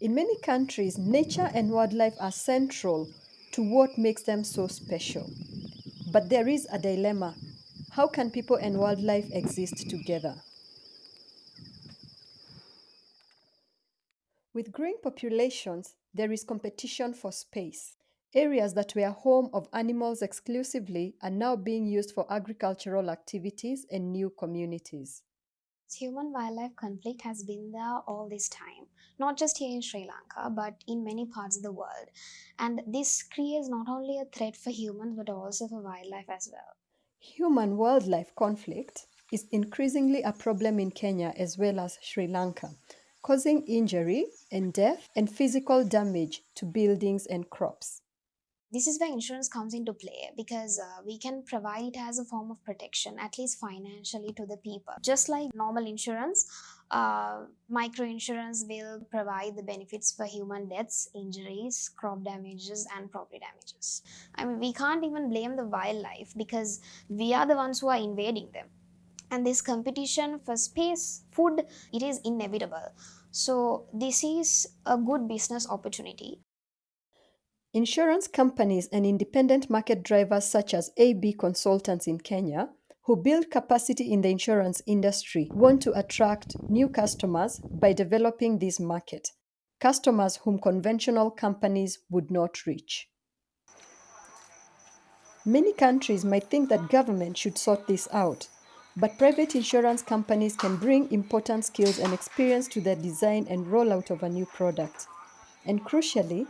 In many countries, nature and wildlife are central to what makes them so special. But there is a dilemma. How can people and wildlife exist together? With growing populations, there is competition for space. Areas that were home of animals exclusively are now being used for agricultural activities and new communities. Human wildlife conflict has been there all this time, not just here in Sri Lanka, but in many parts of the world. And this creates not only a threat for humans but also for wildlife as well. Human wildlife conflict is increasingly a problem in Kenya as well as Sri Lanka, causing injury and death and physical damage to buildings and crops. This is where insurance comes into play because uh, we can provide it as a form of protection, at least financially, to the people. Just like normal insurance, uh, micro insurance will provide the benefits for human deaths, injuries, crop damages, and property damages. I mean, we can't even blame the wildlife because we are the ones who are invading them. And this competition for space, food, it is inevitable. So, this is a good business opportunity Insurance companies and independent market drivers such as AB Consultants in Kenya, who build capacity in the insurance industry, want to attract new customers by developing this market, customers whom conventional companies would not reach. Many countries might think that government should sort this out, but private insurance companies can bring important skills and experience to the design and rollout of a new product. And crucially,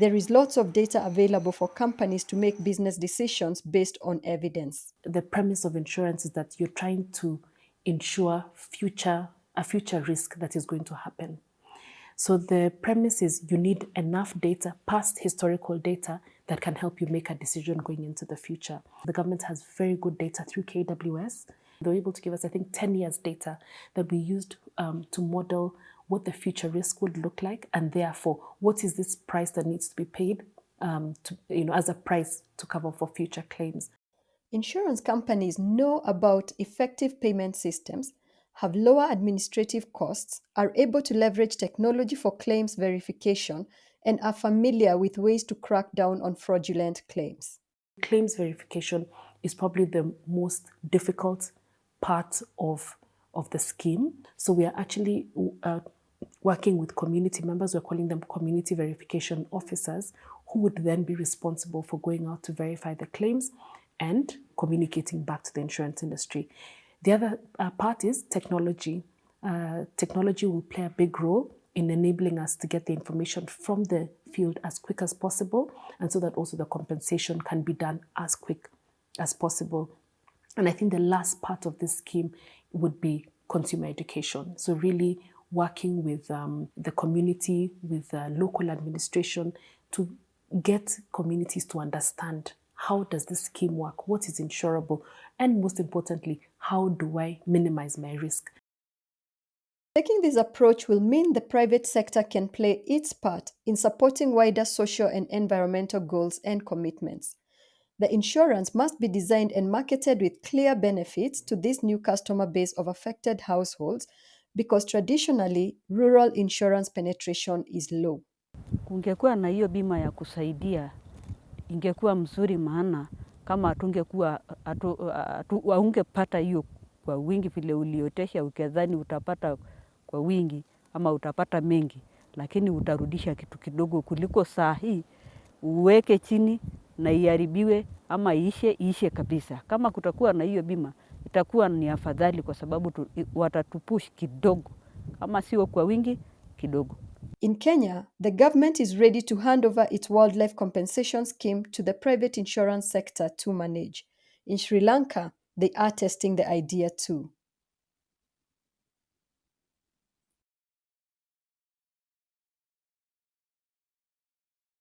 there is lots of data available for companies to make business decisions based on evidence. The premise of insurance is that you're trying to ensure future a future risk that is going to happen. So the premise is you need enough data, past historical data, that can help you make a decision going into the future. The government has very good data through KWS. They were able to give us, I think, 10 years data that we used um, to model what the future risk would look like, and therefore, what is this price that needs to be paid um, to, you know, as a price to cover for future claims. Insurance companies know about effective payment systems, have lower administrative costs, are able to leverage technology for claims verification, and are familiar with ways to crack down on fraudulent claims. Claims verification is probably the most difficult part of, of the scheme. So we are actually uh, working with community members, we're calling them community verification officers, who would then be responsible for going out to verify the claims and communicating back to the insurance industry. The other uh, part is technology. Uh, technology will play a big role in enabling us to get the information from the field as quick as possible and so that also the compensation can be done as quick as possible. And I think the last part of this scheme would be consumer education. So really working with um, the community, with uh, local administration to get communities to understand how does this scheme work, what is insurable, and most importantly, how do I minimize my risk? Taking this approach will mean the private sector can play its part in supporting wider social and environmental goals and commitments. The insurance must be designed and marketed with clear benefits to this new customer base of affected households because traditionally rural insurance penetration is low. Kungekuwa na hiyo bima ya kusaidia ingekuwa mzuri, maana kama hatungekuwa haungepata hiyo kwa wingi vile uliotesha, ukedhani utapata kwa wingi ama utapata mengi, lakini utarudisha kitu kidogo kuliko saa hii uweke chini na iharibiwe ama iishe iishe kabisa. Kama kutakuwa na hiyo bima itakuwa ni afadhali kwa sababu tu, watatupush kidogo, kama sio kwa wingi kidogo. In Kenya, the government is ready to hand over its wildlife compensation scheme to the private insurance sector to manage. In Sri Lanka, they are testing the idea too.